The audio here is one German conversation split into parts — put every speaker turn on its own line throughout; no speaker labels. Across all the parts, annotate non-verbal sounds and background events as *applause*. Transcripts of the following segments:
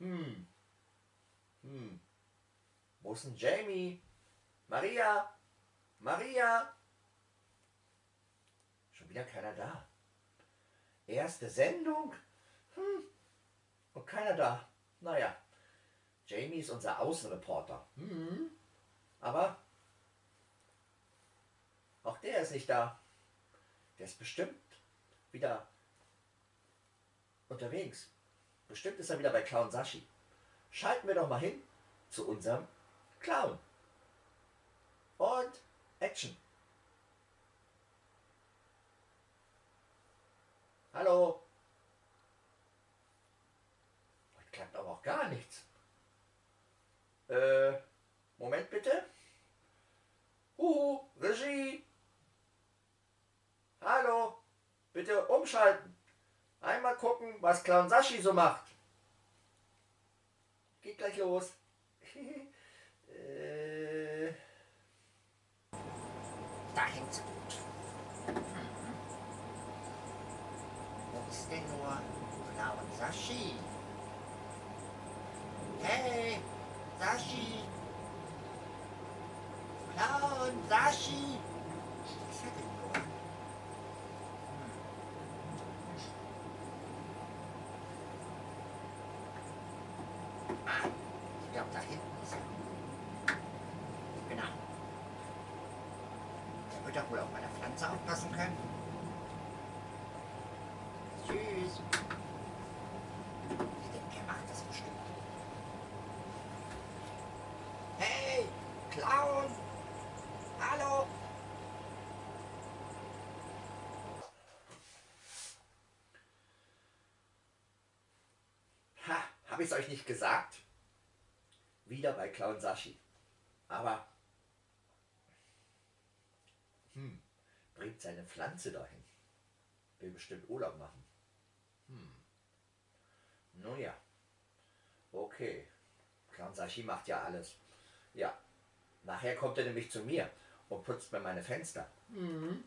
Hm. Hm. Wo ist denn Jamie? Maria? Maria? Schon wieder keiner da. Erste Sendung? Hm. Und keiner da. Naja. Jamie ist unser Außenreporter. Hm. Aber auch der ist nicht da. Der ist bestimmt wieder unterwegs. Bestimmt ist er wieder bei Clown Sashi. Schalten wir doch mal hin zu unserem Clown. Und Action. Hallo. Heute klappt aber auch gar nichts. Äh, Moment bitte. Huhu, Regie. Hallo. Bitte umschalten. Gucken, was Clown Sashi so macht. Geht gleich los. *laughs* äh.
Da hängt's gut. Wo ist denn nur Clown Sashi? Hey, Sashi! Clown Sashi! Was ist er denn nur? Hm. Ah, da hinten ist. Genau. Der wird doch wohl auf meine Pflanze aufpassen können. Tschüss. Ich denke, er macht das bestimmt. Hey, Clown! Hallo!
Ha, habe ich es euch nicht gesagt? Wieder bei Clown Sashi. Aber hm, bringt seine Pflanze dahin. Will bestimmt Urlaub machen. Hm. Nun ja. Okay. Clown Sashi macht ja alles. Ja. Nachher kommt er nämlich zu mir und putzt mir meine Fenster. Mhm.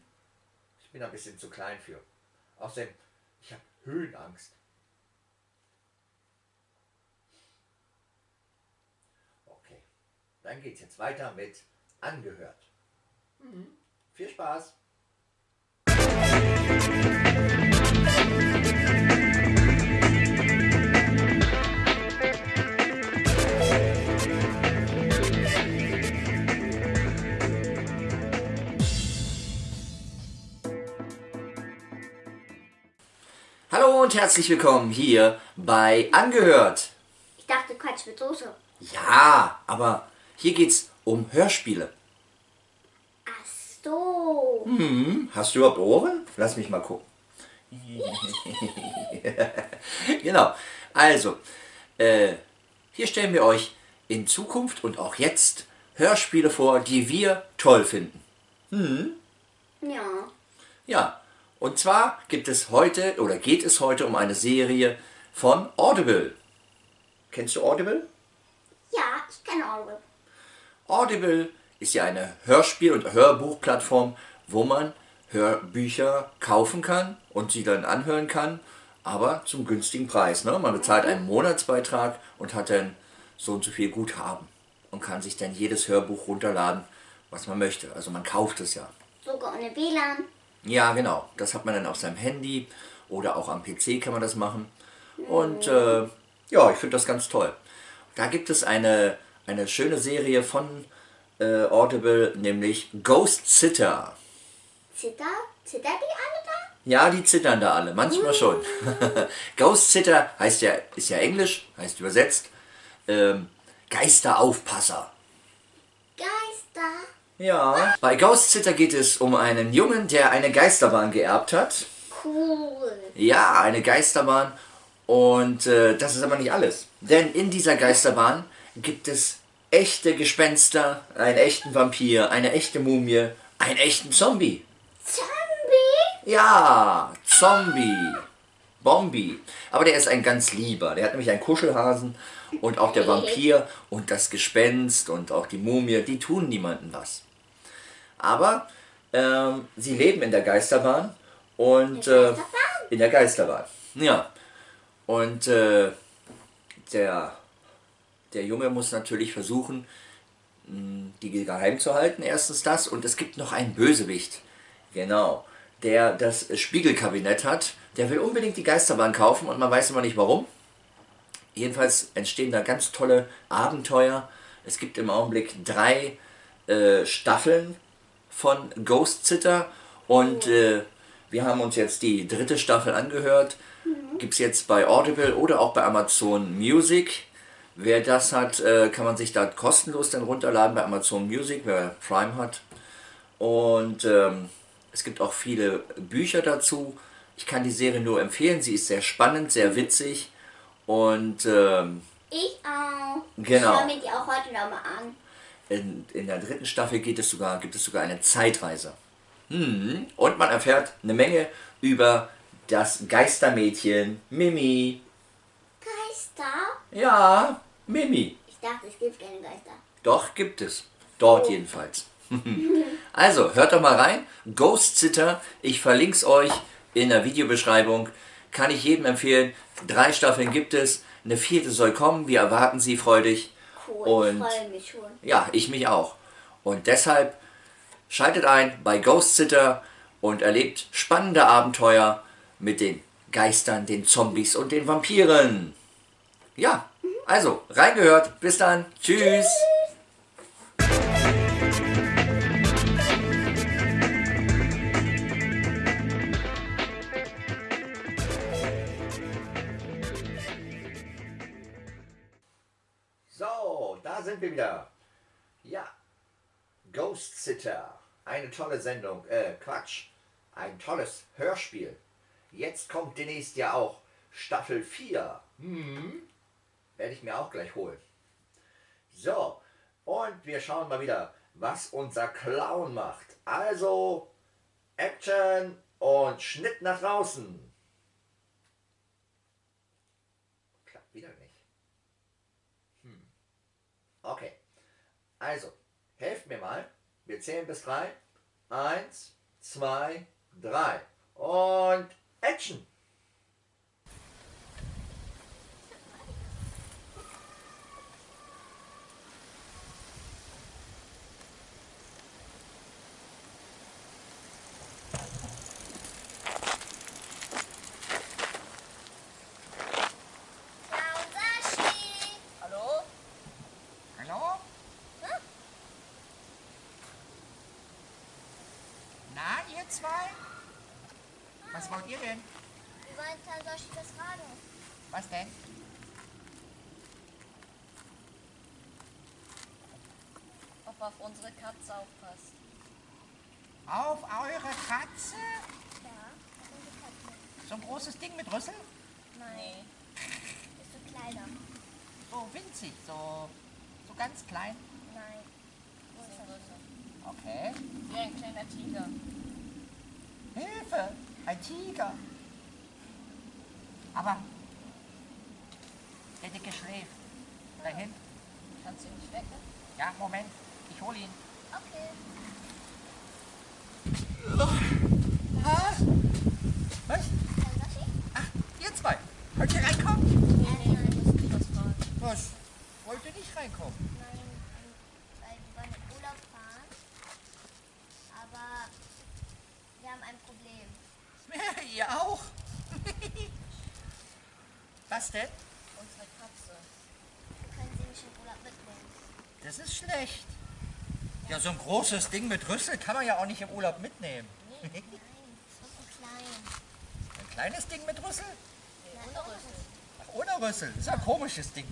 Ich bin ein bisschen zu klein für. Außerdem, ich habe Höhenangst. Okay, dann geht's jetzt weiter mit Angehört. Mhm. Viel Spaß! Hallo und herzlich willkommen hier bei Angehört.
Ich dachte Quatsch mit Soße.
Ja, aber hier geht's um Hörspiele.
Ach so.
Hm, hast du überhaupt Ohren? Lass mich mal gucken. *laughs* genau. Also, äh, hier stellen wir euch in Zukunft und auch jetzt Hörspiele vor, die wir toll finden.
Ja.
Ja, und zwar gibt es heute oder geht es heute um eine Serie von Audible. Kennst du Audible?
Ja, ich kenne Audible.
Audible ist ja eine Hörspiel- und Hörbuchplattform, wo man Hörbücher kaufen kann und sie dann anhören kann, aber zum günstigen Preis. Ne? Man bezahlt einen Monatsbeitrag und hat dann so und so viel Guthaben und kann sich dann jedes Hörbuch runterladen, was man möchte. Also man kauft es ja.
Sogar ohne WLAN.
Ja, genau. Das hat man dann auf seinem Handy oder auch am PC kann man das machen. Und äh, ja, ich finde das ganz toll. Da gibt es eine, eine schöne Serie von äh, Audible, nämlich Ghost Sitter.
Zitter? Zitter die alle da?
Ja, die zittern da alle, manchmal schon. *laughs* Ghost Sitter heißt ja, ist ja Englisch, heißt übersetzt ähm, Geisteraufpasser.
Geister.
Ja. Bei Ghost Sitter geht es um einen Jungen, der eine Geisterbahn geerbt hat.
Cool.
Ja, eine Geisterbahn. Und äh, das ist aber nicht alles. Denn in dieser Geisterbahn gibt es echte Gespenster, einen echten Vampir, eine echte Mumie, einen echten Zombie.
Zombie?
Ja, Zombie. Bombi. Aber der ist ein ganz lieber. Der hat nämlich einen Kuschelhasen und auch der Vampir und das Gespenst und auch die Mumie, die tun niemandem was. Aber ähm, sie leben in der Geisterbahn und äh, in der Geisterbahn. Ja. Und äh, der, der Junge muss natürlich versuchen, mh, die geheim zu halten. Erstens das. Und es gibt noch einen Bösewicht. Genau. Der das Spiegelkabinett hat. Der will unbedingt die Geisterbahn kaufen und man weiß immer nicht warum. Jedenfalls entstehen da ganz tolle Abenteuer. Es gibt im Augenblick drei äh, Staffeln von Ghost Sitter und äh, wir haben uns jetzt die dritte Staffel angehört. Gibt es jetzt bei Audible oder auch bei Amazon Music. Wer das hat, äh, kann man sich da kostenlos dann runterladen bei Amazon Music, wer Prime hat. Und ähm, es gibt auch viele Bücher dazu. Ich kann die Serie nur empfehlen. Sie ist sehr spannend, sehr witzig. Und ähm,
Ich auch.
Genau.
Ich schaue mir die auch heute nochmal an.
in, in der dritten Staffel geht es sogar, gibt es sogar eine Zeitreise. Hm. Und man erfährt eine Menge über das Geistermädchen Mimi.
Geister?
Ja, Mimi.
Ich dachte, es gibt keine Geister.
Doch, gibt es. Dort jedenfalls. *laughs* also, hört doch mal rein. Ghost Sitter, ich verlinke es euch in der Videobeschreibung. Kann ich jedem empfehlen. Drei Staffeln gibt es. Eine vierte soll kommen. Wir erwarten sie freudig.
Cool,
Und-
ich freue mich schon.
Ja, ich mich auch. Und deshalb schaltet ein bei Ghost Sitter und erlebt spannende Abenteuer mit den Geistern, den Zombies und den Vampiren. Ja, also reingehört. Bis dann. Tschüss. So, da sind wir wieder. Ja, Ghost Sitter. Eine tolle Sendung. Äh, Quatsch. Ein tolles Hörspiel. Jetzt kommt demnächst ja auch Staffel 4. Hm. Werde ich mir auch gleich holen. So, und wir schauen mal wieder, was unser Clown macht. Also, Action und Schnitt nach draußen. Klappt wieder nicht. Okay. Also, helft mir mal. Wir zählen bis drei. Eins, zwei, drei. Und Action!
Sashi!
Hallo? Hallo? Na, ihr zwei? Was wollt ihr denn?
Wir wollen Sashi was fragen.
Was denn?
ob auf unsere Katze aufpasst.
Auf eure Katze?
Ja, das sind die Katzen.
So ein großes Ding mit Rüssel?
Nein. Ist so kleiner.
So winzig, so, so ganz klein.
Nein.
Größer.
Okay.
Wie ein kleiner Tiger.
Hilfe! Ein Tiger! Aber der Dicke schläft. Da hinten.
Kannst du ihn nicht wecken?
Ja, Moment. Ich hole ihn.
Okay.
Ha? Was? Ach, ihr zwei. Könnt ihr reinkommen?
Nee, nee, du musst nicht was fragen.
Was? Wollt ihr nicht reinkommen?
Nein, weil wir wollen in Urlaub fahren. Aber wir haben ein Problem. *laughs*
ihr auch? *laughs* Was denn?
Unsere Katze.
Wir können sie nicht in Urlaub mitnehmen.
Das ist schlecht. Ja, so ein großes Ding mit Rüssel kann man ja auch nicht im Urlaub mitnehmen. *laughs*
Nein, das ist so klein.
Ein kleines Ding mit Rüssel?
Nee, ohne Rüssel.
Ach, ohne Rüssel. Das ist ja ein komisches Ding.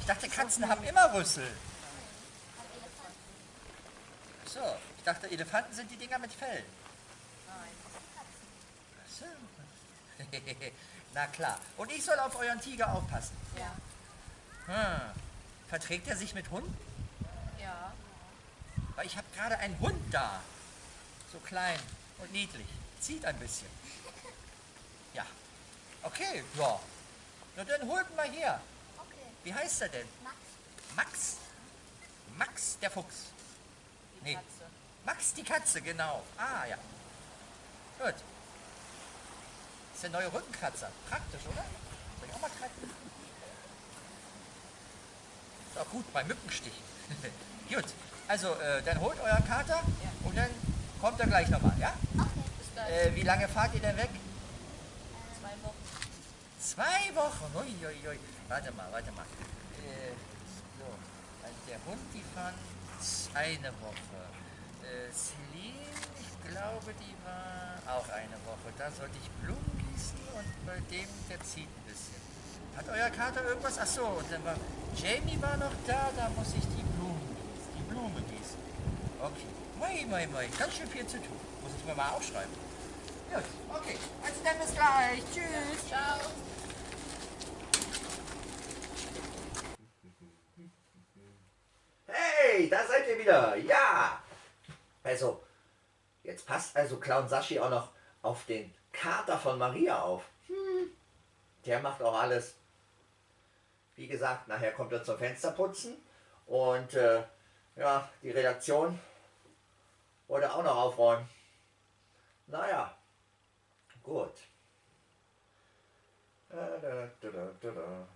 Ich dachte, Katzen haben immer Rüssel. So, ich dachte, Elefanten sind die Dinger mit Fell. *laughs* Na klar. Und ich soll auf euren Tiger aufpassen.
Ja.
Hm. Verträgt er sich mit Hunden?
Ja.
Weil ich habe gerade einen Hund da. So klein und niedlich. Zieht ein bisschen. Ja. Okay, ja. Na dann holt mal her.
Okay.
Wie heißt er denn?
Max.
Max? Max der Fuchs.
Die
Nee.
Katze.
Max die Katze, genau. Ah, ja. Gut. Ist der neue Rückenkratzer. Praktisch, oder? Soll ich auch mal kratzen?
Ist auch gut bei Mückenstichen. *laughs* gut, also äh, dann holt euren Kater und dann kommt er gleich nochmal, ja?
Okay.
Äh, wie lange fahrt ihr denn weg?
Zwei Wochen.
Zwei Wochen. Ui, ui, ui. Warte mal, warte mal. Äh, so, also der Hund, die fahren eine Woche. Äh, Celine, ich glaube, die war auch eine Woche. Da sollte ich Blumen gießen und bei dem, der zieht ein bisschen. Hat euer Kater irgendwas? Ach so, und dann war Jamie war noch da, da muss ich die Blumen gießen. Die Blume gießen. Okay. Moi, moi, moi. Ganz schön viel zu tun. Muss ich mir mal aufschreiben. Gut, okay. Also dann bis gleich. Tschüss.
Ciao.
Hey, da seid ihr wieder. Ja. Also, jetzt passt also Clown Sashi auch noch auf den Kater von Maria auf. Hm. Der macht auch alles. Wie gesagt, nachher kommt er zum Fensterputzen. Und äh, ja, die Redaktion wollte auch noch aufräumen. Naja, gut. Da, da, da.